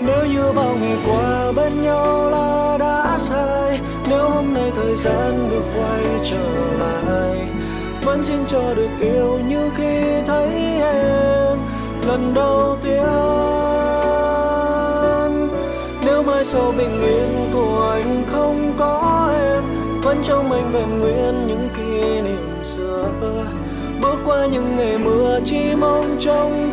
nếu như bao ngày qua bên nhau là đã sai nếu hôm nay thời gian được quay trở lại, vẫn xin cho được yêu như khi thấy em lần đầu tiên. Nếu mai sau bình yên của anh không có em, vẫn trong anh vẹn nguyên những kỷ niệm xưa. Bước qua những ngày mưa chỉ mong trong